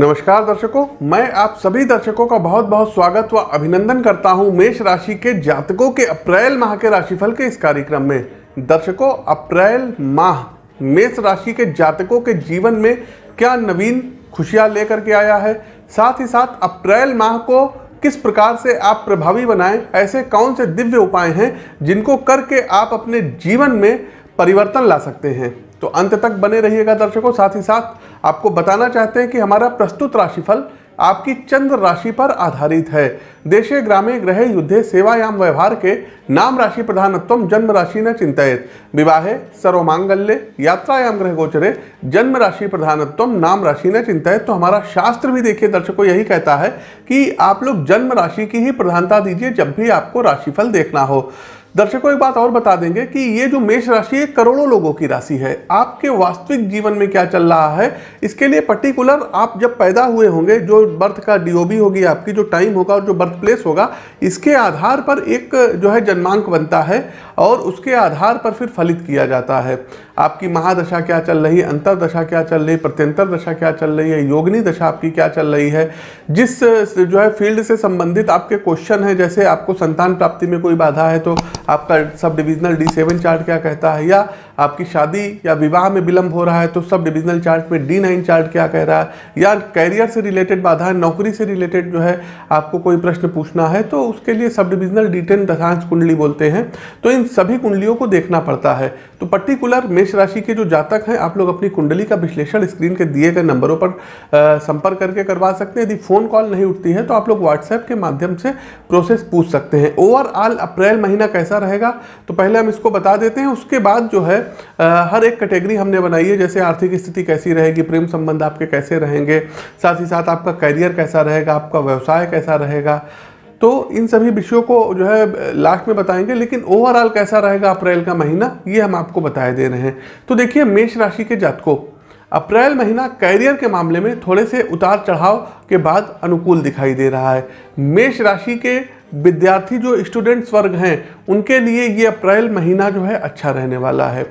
नमस्कार दर्शकों, मैं आप सभी दर्शकों का बहुत बहुत स्वागत व अभिनंदन करता हूँ मेष राशि के जातकों के अप्रैल माह के राशिफल के इस कार्यक्रम में। दर्शकों, अप्रैल माह, मेष राशि के जातकों के जीवन में क्या नवीन खुशियाँ लेकर के आया है? साथ ही साथ, अप्रैल माह को किस प्रकार से आप प्रभावी बनाएँ? ऐसे कौन से दिव्य उपाय हैं जिनको करके आप अपने जीवन में परिवर्तन ला सकते हैं? तो अंत तक बने रहिएगा दर्शकों। साथ ही साथ आपको बताना चाहते हैं कि हमारा प्रस्तुत राशिफल आपकी चंद्र राशि पर आधारित है। देशे ग्रामे ग्रह युद्धे सेवायाम व्यवहार के नाम राशि प्रधानत्व जन्म राशि न चिंतित। विवाहे, सर्वमांगल्य, यात्रायाम ग्रह गोचरे जन्म राशि प्रधानत्व नाम राशि न चिंतित। तो हमारा शास्त्र भी देखिए, दर्शकों, यही कहता है कि आप लोग जन्म राशि की ही प्रधानता दीजिए जब भी आपको राशिफल देखना हो। दर्शकों, एक बात और बता देंगे कि ये जो मेष राशि है, करोड़ों लोगों की राशि है। आपके वास्तविक जीवन में क्या चल रहा है, इसके लिए पर्टिकुलर आप जब पैदा हुए होंगे, जो बर्थ का डीओबी होगी आपकी, जो टाइम होगा और जो बर्थ प्लेस होगा, इसके आधार पर एक जो है जन्मांक बनता है और उसके आधार पर फिर फलित किया जाता है। आपकी महादशा क्या चल रही है, अंतरदशा क्या चल रही है, प्रत्यंतर दशा क्या चल रही है, योगनी दशा आपकी क्या चल रही है, जिस जो है फ़ील्ड से संबंधित आपके क्वेश्चन है, जैसे आपको संतान प्राप्ति में कोई बाधा है तो आपका sub divisional D seven chart क्या कहता है? या आपकी शादी या विवाह में विलंब हो रहा है तो सब डिविजनल चार्ट में डी नाइन चार्ट क्या कह रहा है? या कैरियर से रिलेटेड बाधाएँ नौकरी से रिलेटेड जो है, आपको कोई प्रश्न पूछना है तो उसके लिए सब डिविजनल डी टेन दशांश कुंडली बोलते हैं। तो इन सभी कुंडलियों को देखना पड़ता है। तो पर्टिकुलर मेष राशि के जो जातक हैं, आप लोग अपनी कुंडली का विश्लेषण स्क्रीन के दिए गए नंबरों पर संपर्क करके करवा सकते हैं। यदि फ़ोन कॉल नहीं उठती है तो आप लोग व्हाट्सएप के माध्यम से प्रोसेस पूछ सकते हैं। ओवरऑल अप्रैल महीना कैसा रहेगा? तो पहले हम इसको बता देते हैं। उसके बाद जो है हर एक कैटेगरी हमने बनाई है, जैसे आर्थिक स्थिति कैसी रहेगी, प्रेम संबंध आपके कैसे रहेंगे, साथ ही साथ आपका करियर कैसा रहेगा, आपका व्यवसाय कैसा रहेगा। तो इन सभी विषयों को जो है, लास्ट में बताएँगे, लेकिन ओवरऑल कैसा रहेगा अप्रैल का महीना, ये हम आपको बताए दे रहे हैं। तो देखिए, मेष राशि के जातकों, अप्रैल महीना कैरियर के मामले में थोड़े से उतार चढ़ाव के बाद अनुकूल दिखाई दे रहा है। मेष राशि के विद्यार्थी जो स्टूडेंट्स वर्ग हैं, उनके लिए ये अप्रैल महीना जो है अच्छा रहने वाला है।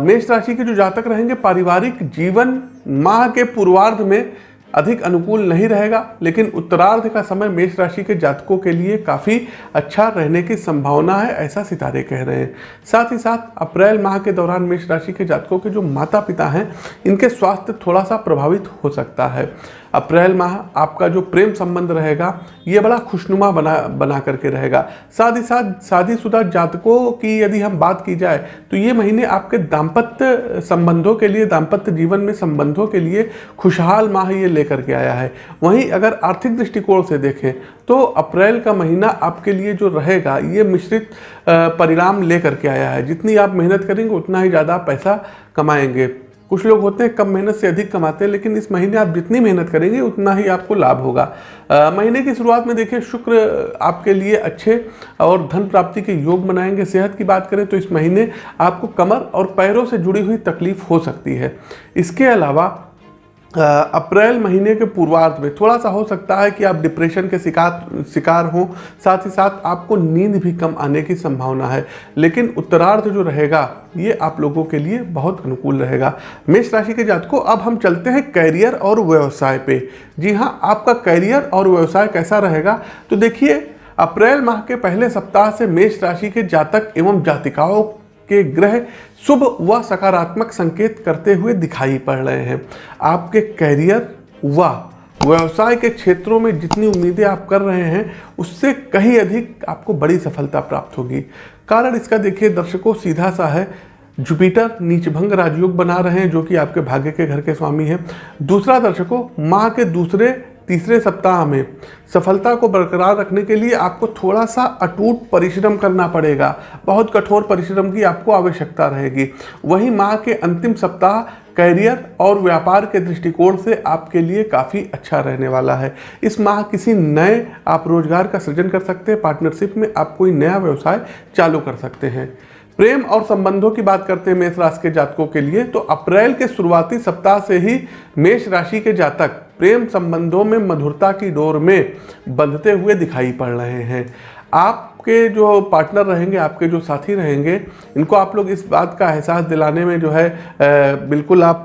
मेष राशि के जो जातक रहेंगे, पारिवारिक जीवन माह के पूर्वार्ध में अधिक अनुकूल नहीं रहेगा, लेकिन उत्तरार्ध का समय मेष राशि के जातकों के लिए काफ़ी अच्छा रहने की संभावना है, ऐसा सितारे कह रहे हैं। साथ ही साथ, अप्रैल माह के दौरान मेष राशि के जातकों के जो माता पिता हैं, इनके स्वास्थ्य थोड़ा सा प्रभावित हो सकता है। अप्रैल माह आपका जो प्रेम संबंध रहेगा, ये बड़ा खुशनुमा बना बना करके रहेगा। साथ ही साथ, शादीशुदा जातकों की यदि हम बात की जाए तो ये महीने आपके दाम्पत्य संबंधों के लिए, दाम्पत्य जीवन में संबंधों के लिए खुशहाल माह ये लेकर के आया है। वहीं अगर आर्थिक दृष्टिकोण से देखें तो अप्रैल का महीना आपके लिए जो रहेगा, ये मिश्रित परिणाम लेकर के आया है। जितनी आप मेहनत करेंगे, उतना ही ज़्यादा पैसा कमाएँगे। कुछ लोग होते हैं कम मेहनत से अधिक कमाते हैं लेकिन इस महीने आप जितनी मेहनत करेंगे उतना ही आपको लाभ होगा। आ, महीने की शुरुआत में देखिए शुक्र आपके लिए अच्छे और धन प्राप्ति के योग बनाएँगे सेहत की बात करें तो इस महीने आपको कमर और पैरों से जुड़ी हुई तकलीफ़ हो सकती है। इसके अलावा अप्रैल महीने के पूर्वार्ध में थोड़ा सा हो सकता है कि आप डिप्रेशन के शिकार शिकार हों। साथ ही साथ आपको नींद भी कम आने की संभावना है। लेकिन उत्तरार्ध जो रहेगा, ये आप लोगों के लिए बहुत अनुकूल रहेगा। मेष राशि के जातकों, अब हम चलते हैं कैरियर और व्यवसाय पे। जी हाँ आपका कैरियर और व्यवसाय कैसा रहेगा? तो देखिए, अप्रैल माह के पहले सप्ताह से मेष राशि के जातक एवं जातिकाओं के ग्रह शुभ व सकारात्मक संकेत करते हुए दिखाई पड़ रहे हैं। आपके कैरियर व व्यवसाय के क्षेत्रों में जितनी उम्मीदें आप कर रहे हैं, उससे कहीं अधिक आपको बड़ी सफलता प्राप्त होगी। कारण इसका देखिए, दर्शकों, सीधा सा है। जुपिटर नीचभंग राजयोग बना रहे हैं, जो कि आपके भाग्य के घर के स्वामी हैं। दूसरा दर्शकों माह के दूसरे तीसरे सप्ताह में सफलता को बरकरार रखने के लिए आपको थोड़ा सा अटूट परिश्रम करना पड़ेगा। बहुत कठोर परिश्रम की आपको आवश्यकता रहेगी। वहीं माह के अंतिम सप्ताह कैरियर और व्यापार के दृष्टिकोण से आपके लिए काफ़ी अच्छा रहने वाला है। इस माह किसी नए आप रोज़गार का सृजन कर सकते हैं। पार्टनरशिप में आप कोई नया व्यवसाय चालू कर सकते हैं। प्रेम और संबंधों की बात करते हैं मेष राशि के जातकों के लिए तो अप्रैल के शुरुआती सप्ताह से ही मेष राशि के जातक प्रेम संबंधों में मधुरता की डोर में बंधते हुए दिखाई पड़ रहे हैं। आपके जो पार्टनर रहेंगे, आपके जो साथी रहेंगे, इनको आप लोग इस बात का एहसास दिलाने में जो है बिल्कुल आप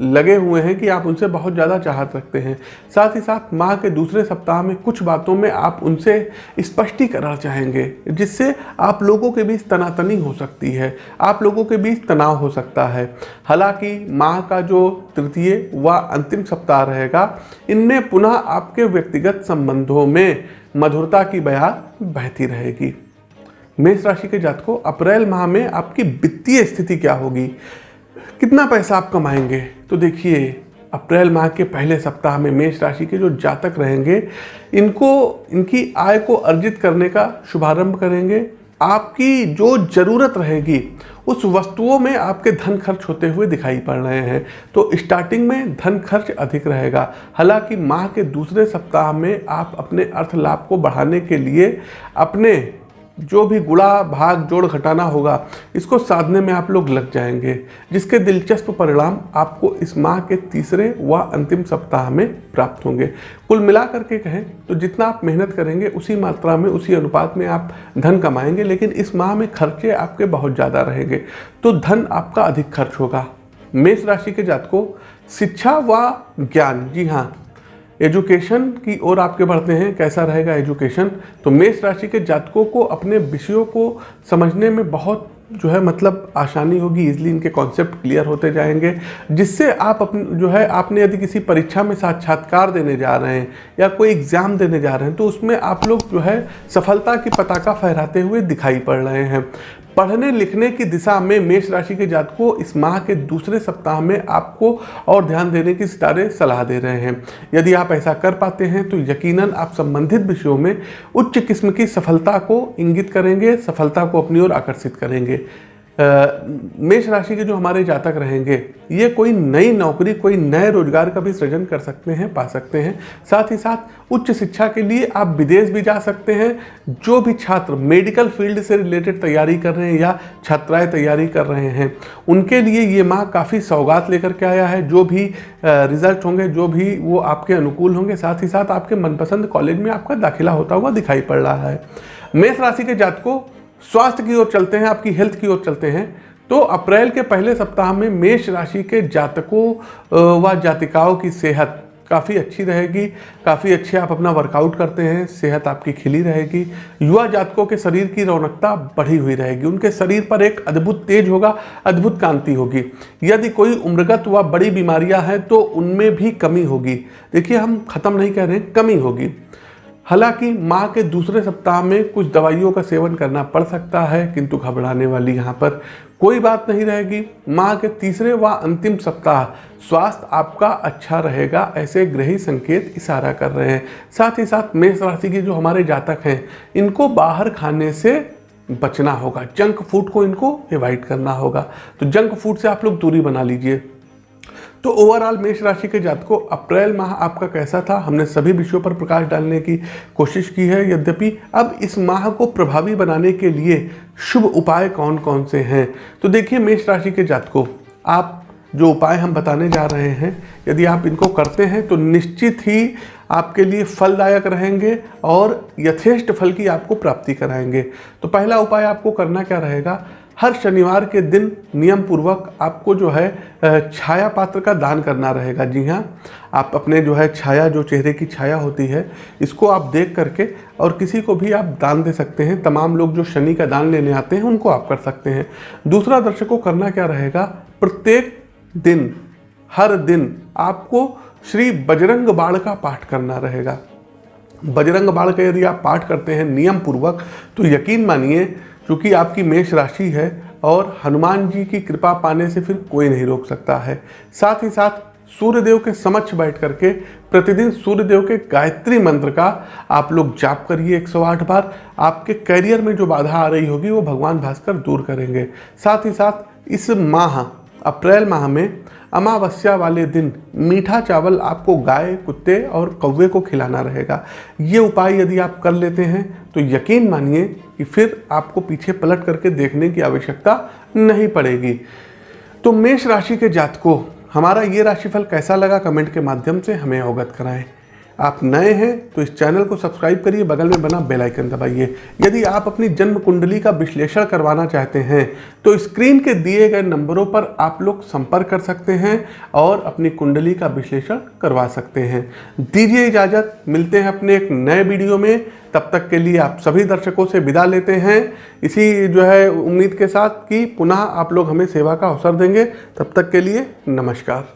लगे हुए हैं कि आप उनसे बहुत ज़्यादा चाहत रखते हैं। साथ ही साथ माह के दूसरे सप्ताह में कुछ बातों में आप उनसे स्पष्टीकरण चाहेंगे, जिससे आप लोगों के बीच तनातनी हो सकती है, आप लोगों के बीच तनाव हो सकता है। हालाँकि माह का जो तृतीय व अंतिम सप्ताह रहेगा, इनमें पुनः आपके व्यक्तिगत संबंधों में मधुरता की बयार बहती रहेगी। मेष राशि के जातकों, अप्रैल माह में आपकी वित्तीय स्थिति क्या होगी? कितना पैसा आप कमाएँगे? तो देखिए, अप्रैल माह के पहले सप्ताह में मेष राशि के जो जातक रहेंगे, इनको, इनकी आय को अर्जित करने का शुभारंभ करेंगे। आपकी जो ज़रूरत रहेगी, उस वस्तुओं में आपके धन खर्च होते हुए दिखाई पड़ रहे हैं। तो स्टार्टिंग में धन खर्च अधिक रहेगा। हालाँकि माह के दूसरे सप्ताह में आप अपने अर्थ लाभ को बढ़ाने के लिए अपने जो भी गुड़ा भाग, जोड़ घटाना होगा, इसको साधने में आप लोग लग जाएँगे, जिसके दिलचस्प परिणाम आपको इस माह के तीसरे व अंतिम सप्ताह में प्राप्त होंगे। कुल मिला करके कहें तो जितना आप मेहनत करेंगे, उसी मात्रा में, उसी अनुपात में आप धन कमाएँगे, लेकिन इस माह में खर्चे आपके बहुत ज़्यादा रहेंगे। तो धन आपका अधिक खर्च होगा। मेष राशि के जातकों, शिक्षा व ज्ञान। जी हाँ एजुकेशन की ओर आपके बढ़ते हैं, कैसा रहेगा एजुकेशन? तो मेष राशि के जातकों को अपने विषयों को समझने में बहुत जो है मतलब आसानी होगी इजली इनके कॉन्सेप्ट क्लियर होते जाएँगे, जिससे आप अपने जो है आपने यदि किसी परीक्षा में साक्षात्कार देने जा रहे हैं या कोई एग्ज़ाम देने जा रहे हैं तो उसमें आप लोग जो है सफलता की पताका फहराते हुए दिखाई पड़ रहे हैं। पढ़ने लिखने की दिशा में मेष राशि के जातकों इस माह के दूसरे सप्ताह में आपको और ध्यान देने की सितारे सलाह दे रहे हैं। यदि आप ऐसा कर पाते हैं तो यकीनन आप संबंधित विषयों में उच्च किस्म की सफलता को इंगित करेंगे, सफलता को अपनी ओर आकर्षित करेंगे। मेष राशि के जो हमारे जातक रहेंगे, ये कोई नई नौकरी, कोई नए रोज़गार का भी सृजन कर सकते हैं, पा सकते हैं। साथ ही साथ उच्च शिक्षा के लिए आप विदेश भी जा सकते हैं, जो भी छात्र मेडिकल फ़ील्ड से रिलेटेड तैयारी कर रहे हैं या छात्राएँ तैयारी कर रहे हैं, उनके लिए ये माह काफ़ी सौगात लेकर के आया है। जो भी रिज़ल्ट होंगे, जो भी वो आपके अनुकूल होंगे, साथ ही साथ आपके मनपसंद कॉलेज में आपका दाखिला होता हुआ दिखाई पड़ रहा है। मेष राशि के जातकों स्वास्थ्य की ओर चलते हैं, आपकी हेल्थ की ओर चलते हैं तो अप्रैल के पहले सप्ताह में मेष राशि के जातकों व जातिकाओं की सेहत काफ़ी अच्छी रहेगी, काफ़ी अच्छे आप अपना वर्कआउट करते हैं, सेहत आपकी खिली रहेगी, युवा जातकों के शरीर की रौनकता बढ़ी हुई रहेगी, उनके शरीर पर एक अद्भुत तेज होगा, अद्भुत कांति होगी। यदि कोई उम्रगत व बड़ी बीमारियाँ हैं तो उनमें भी कमी होगी। देखिए, हम ख़त्म नहीं कह रहे कमी होगी। हालाँकि माह के दूसरे सप्ताह में कुछ दवाइयों का सेवन करना पड़ सकता है, किंतु घबराने वाली यहाँ पर कोई बात नहीं रहेगी। माह के तीसरे व अंतिम सप्ताह स्वास्थ्य आपका अच्छा रहेगा, ऐसे ग्रही संकेत इशारा कर रहे हैं। साथ ही साथ मेष राशि के जो हमारे जातक हैं, इनको बाहर खाने से बचना होगा। जंक फ़ूड को इनको एवॉइड करना होगा। तो जंक फ़ूड से आप लोग दूरी बना लीजिए। तो ओवरऑल मेष राशि के जातकों, अप्रैल माह आपका कैसा था? हमने सभी विषयों पर प्रकाश डालने की कोशिश की है। यद्यपि अब इस माह को प्रभावी बनाने के लिए शुभ उपाय कौन कौन से हैं? तो देखिए, मेष राशि के जातकों, आप जो उपाय हम बताने जा रहे हैं, यदि आप इनको करते हैं तो निश्चित ही आपके लिए फलदायक रहेंगे और यथेष्ट फल की आपको प्राप्ति कराएँगे। तो पहला उपाय आपको करना क्या रहेगा? हर शनिवार के दिन नियम पूर्वक आपको जो है छाया पात्र का दान करना रहेगा। जी हाँ आप अपने जो है छाया, जो चेहरे की छाया होती है, इसको आप देख करके और किसी को भी आप दान दे सकते हैं। तमाम लोग जो शनि का दान लेने आते हैं, उनको आप कर सकते हैं। दूसरा दर्शकों, करना क्या रहेगा? प्रत्येक दिन, हर दिन आपको श्री बजरंग बाण का पाठ करना रहेगा। बजरंग बाण का यदि आप पाठ करते हैं नियम पूर्वक तो यकीन मानिए क्योंकि आपकी मेष राशि है और हनुमान जी की कृपा पाने से फिर कोई नहीं रोक सकता है। साथ ही साथ सूर्यदेव के समक्ष बैठ करके प्रतिदिन सूर्यदेव के गायत्री मंत्र का आप लोग जाप करिए 108 बार। आपके करियर में जो बाधा आ रही होगी वो भगवान भास्कर दूर करेंगे। साथ ही साथ इस माह अप्रैल माह में अमावस्या वाले दिन मीठा चावल आपको गाय, कुत्ते और कौवे को खिलाना रहेगा। ये उपाय यदि आप कर लेते हैं तो यकीन मानिए कि फिर आपको पीछे पलट करके देखने की आवश्यकता नहीं पड़ेगी। तो मेष राशि के जातकों, हमारा ये राशिफल कैसा लगा कमेंट के माध्यम से हमें अवगत कराएँ। आप नए हैं तो इस चैनल को सब्सक्राइब करिए, बगल में बना बेल आइकन दबाइए। यदि आप अपनी जन्म कुंडली का विश्लेषण करवाना चाहते हैं तो स्क्रीन के दिए गए नंबरों पर आप लोग संपर्क कर सकते हैं और अपनी कुंडली का विश्लेषण करवा सकते हैं। दीजिए इजाज़त, मिलते हैं अपने एक नए वीडियो में। तब तक के लिए आप सभी दर्शकों से विदा लेते हैं। इसी जो है उम्मीद के साथ कि पुनः आप लोग हमें सेवा का अवसर देंगे। तब तक के लिए नमस्कार।